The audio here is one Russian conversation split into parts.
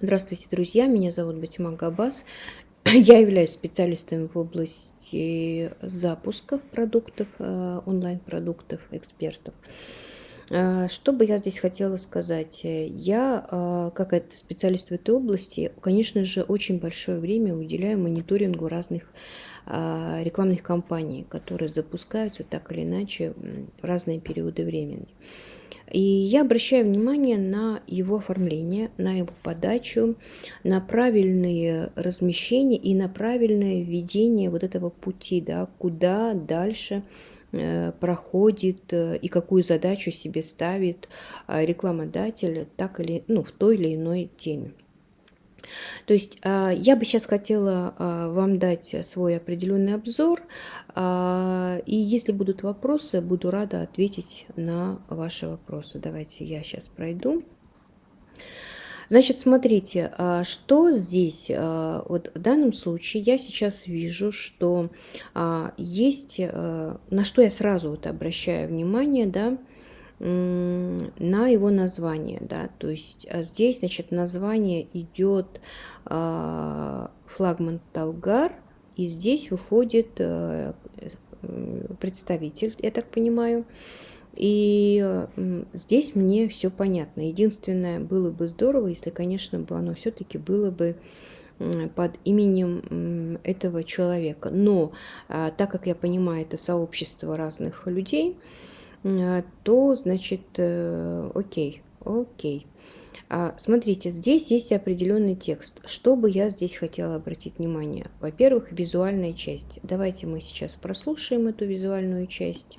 Здравствуйте, друзья! Меня зовут Батима Габас. Я являюсь специалистом в области запусков продуктов, э, онлайн-продуктов, экспертов. Э, что бы я здесь хотела сказать? Я, э, как это специалист в этой области, конечно же, очень большое время уделяю мониторингу разных рекламных кампаний, которые запускаются так или иначе в разные периоды времени. И я обращаю внимание на его оформление, на его подачу, на правильные размещения и на правильное введение вот этого пути, да, куда дальше э, проходит э, и какую задачу себе ставит э, рекламодатель так или, ну, в той или иной теме. То есть я бы сейчас хотела вам дать свой определенный обзор, и если будут вопросы, буду рада ответить на ваши вопросы. Давайте я сейчас пройду. Значит, смотрите, что здесь, вот в данном случае я сейчас вижу, что есть, на что я сразу вот обращаю внимание, да, на его название, да, то есть а, здесь, значит, название идет э, флагман Талгар, и здесь выходит э, представитель, я так понимаю, и здесь мне все понятно. Единственное, было бы здорово, если, конечно, бы оно все-таки было бы под именем этого человека. Но а, так как я понимаю, это сообщество разных людей, а, то, значит, э, окей, окей. А, смотрите, здесь есть определенный текст. Что бы я здесь хотела обратить внимание? Во-первых, визуальная часть. Давайте мы сейчас прослушаем эту визуальную часть.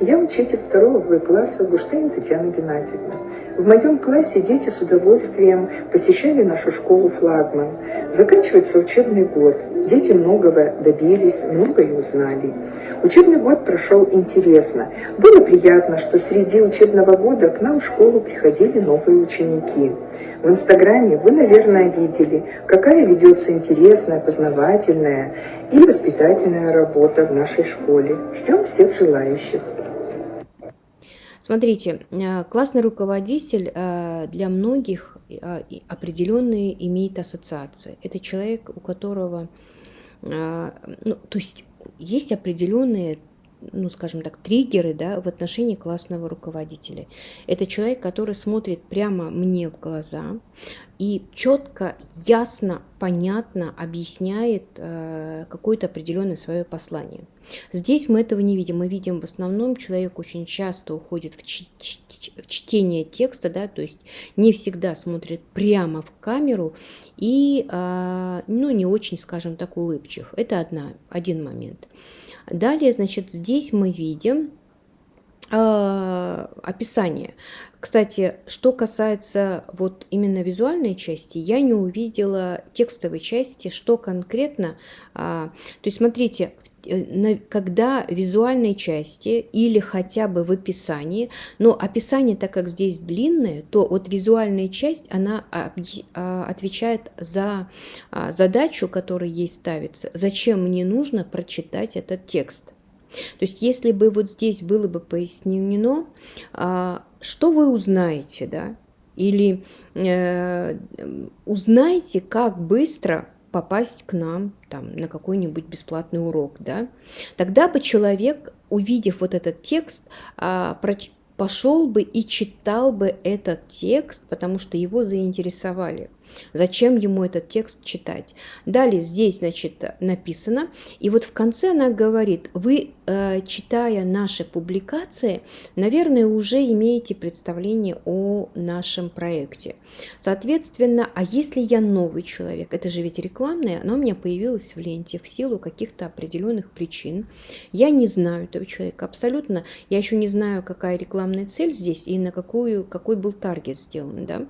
Я учитель второго В класса Гуштейн Татьяна Геннадьевна. В моем классе дети с удовольствием посещали нашу школу «Флагман». Заканчивается учебный год. Дети многого добились, многое узнали. Учебный год прошел интересно. Было приятно, что среди учебного года к нам в школу приходили новые ученики. В Инстаграме вы, наверное, видели, какая ведется интересная, познавательная и воспитательная работа в нашей школе. Ждем всех желающих. Смотрите, э, классный руководитель э, для многих э, определенные имеет ассоциации. Это человек, у которого, ну, то есть есть определенные ну, скажем так, триггеры да, в отношении классного руководителя. Это человек, который смотрит прямо мне в глаза и четко, ясно, понятно объясняет э, какое-то определенное свое послание. Здесь мы этого не видим. Мы видим в основном, человек очень часто уходит в, в чтение текста, да, то есть не всегда смотрит прямо в камеру и, э, ну, не очень, скажем так, улыбчив. Это одна, один момент. Далее, значит, здесь мы видим э, описание. Кстати, что касается вот именно визуальной части, я не увидела текстовой части, что конкретно. А, то есть, смотрите, Э, когда в визуальной части или хотя бы в описании, но описание, так как здесь длинное, то вот визуальная часть, она а, отвечает за а, задачу, которая ей ставится, зачем мне нужно прочитать этот текст. То есть если бы вот здесь было бы пояснено, а, что вы узнаете, да, или э, узнаете, как быстро попасть к нам там, на какой-нибудь бесплатный урок, да, тогда бы человек, увидев вот этот текст, а, пошел бы и читал бы этот текст, потому что его заинтересовали. Зачем ему этот текст читать? Далее здесь, значит, написано, и вот в конце она говорит, вы, э, читая наши публикации, наверное, уже имеете представление о нашем проекте. Соответственно, а если я новый человек, это же ведь рекламное, оно у меня появилось в ленте в силу каких-то определенных причин. Я не знаю этого человека абсолютно, я еще не знаю, какая рекламная цель здесь и на какую, какой был таргет сделан. Да?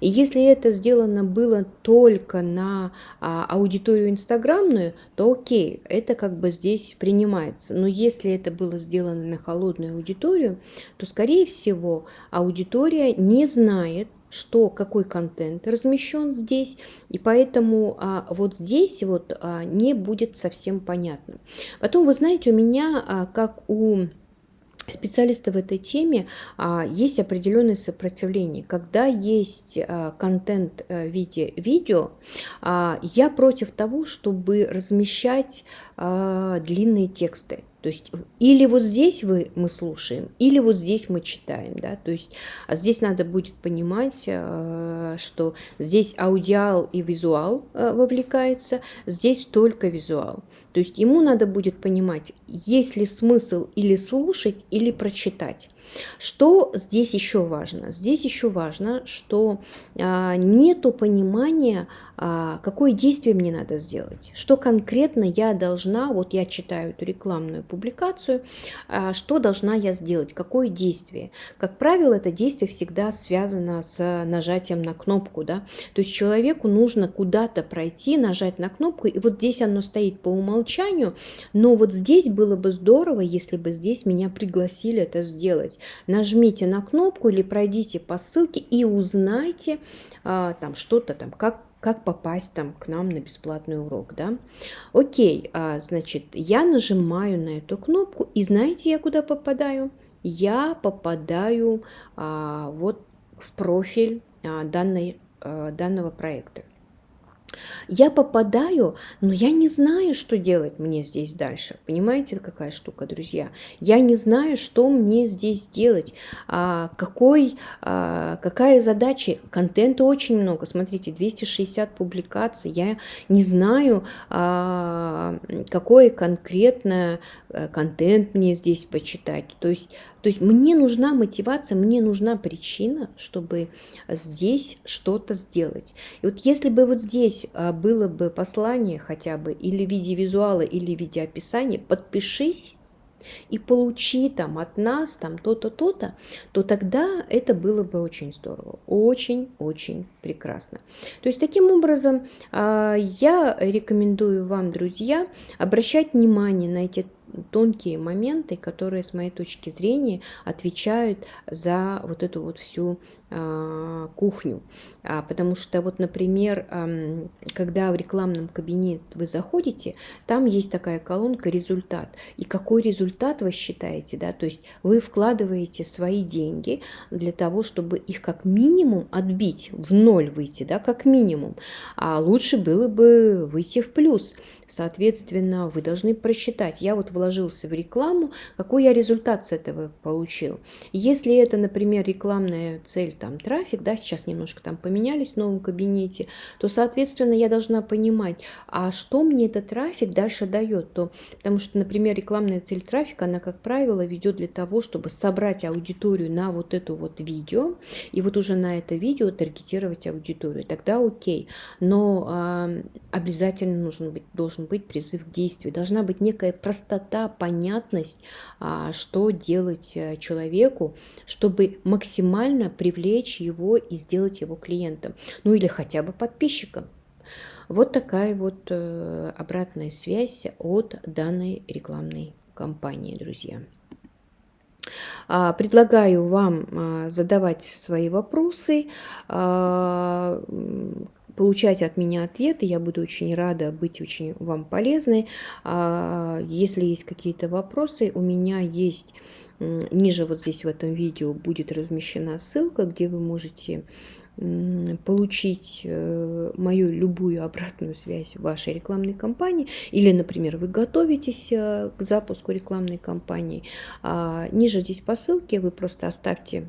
И если это сделано было только на а, аудиторию инстаграмную, то окей, это как бы здесь принимается. Но если это было сделано на холодную аудиторию, то, скорее всего, аудитория не знает, что какой контент размещен здесь, и поэтому а, вот здесь вот а, не будет совсем понятно. Потом, вы знаете, у меня, а, как у специалисты в этой теме а, есть определенное сопротивление. Когда есть а, контент а, в виде видео, а, я против того, чтобы размещать длинные тексты. То есть или вот здесь вы, мы слушаем, или вот здесь мы читаем. Да? То есть а здесь надо будет понимать, а, что здесь аудиал и визуал а, вовлекается, здесь только визуал. То есть ему надо будет понимать, есть ли смысл или слушать, или прочитать. Что здесь еще важно? Здесь еще важно, что а, нету понимания, а, какое действие мне надо сделать, что конкретно я должна, вот я читаю эту рекламную публикацию, а, что должна я сделать, какое действие. Как правило, это действие всегда связано с нажатием на кнопку, да, то есть человеку нужно куда-то пройти, нажать на кнопку, и вот здесь оно стоит по умолчанию, но вот здесь было бы здорово, если бы здесь меня пригласили это сделать нажмите на кнопку или пройдите по ссылке и узнайте а, там что-то там, как как попасть там к нам на бесплатный урок, да? Окей, а, значит, я нажимаю на эту кнопку, и знаете, я куда попадаю? Я попадаю а, вот в профиль а, данной, а, данного проекта. Я попадаю, но я не знаю, что делать мне здесь дальше. Понимаете, какая штука, друзья? Я не знаю, что мне здесь делать, а, какой, а, какая задача. Контента очень много. Смотрите, 260 публикаций. Я не знаю, а, какой конкретно э, контент мне здесь почитать. То есть, то есть мне нужна мотивация, мне нужна причина, чтобы здесь что-то сделать. И вот если бы вот здесь а, было бы послание хотя бы или в виде визуала, или в виде описания, подпишись и получи там от нас там то-то, то-то, то тогда это было бы очень здорово, очень-очень прекрасно. То есть таким образом а, я рекомендую вам, друзья, обращать внимание на эти тонкие моменты, которые, с моей точки зрения, отвечают за вот эту вот всю кухню. А, потому что вот, например, когда в рекламном кабинете вы заходите, там есть такая колонка «Результат». И какой результат вы считаете? Да? То есть вы вкладываете свои деньги для того, чтобы их как минимум отбить, в ноль выйти, да, как минимум. А лучше было бы выйти в плюс. Соответственно, вы должны просчитать. Я вот вложился в рекламу, какой я результат с этого получил. Если это, например, рекламная цель там трафик, да, сейчас немножко там поменялись в новом кабинете, то, соответственно, я должна понимать, а что мне этот трафик дальше дает. То, потому что, например, рекламная цель трафика, она, как правило, ведет для того, чтобы собрать аудиторию на вот эту вот видео, и вот уже на это видео таргетировать аудиторию. Тогда окей. Но э, обязательно нужен быть, должен быть призыв к действию. Должна быть некая простота, понятность, э, что делать э, человеку, чтобы максимально привлечь привлечь его и сделать его клиентом, ну или хотя бы подписчиком. Вот такая вот э, обратная связь от данной рекламной кампании, друзья. А, предлагаю вам а, задавать свои вопросы, а, получать от меня ответы. Я буду очень рада быть очень вам полезной. Если есть какие-то вопросы, у меня есть Ниже вот здесь в этом видео будет размещена ссылка, где вы можете получить э, мою любую обратную связь в вашей рекламной кампании или, например, вы готовитесь э, к запуску рекламной кампании. А, ниже здесь по ссылке вы просто оставьте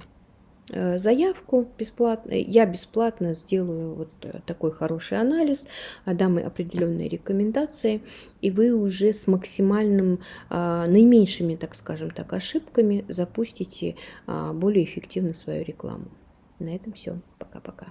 заявку бесплатно. Я бесплатно сделаю вот э, такой хороший анализ, дам определенные рекомендации, и вы уже с максимальным, а, наименьшими, так скажем так, ошибками запустите а, более эффективно свою рекламу. На этом все. Пока-пока.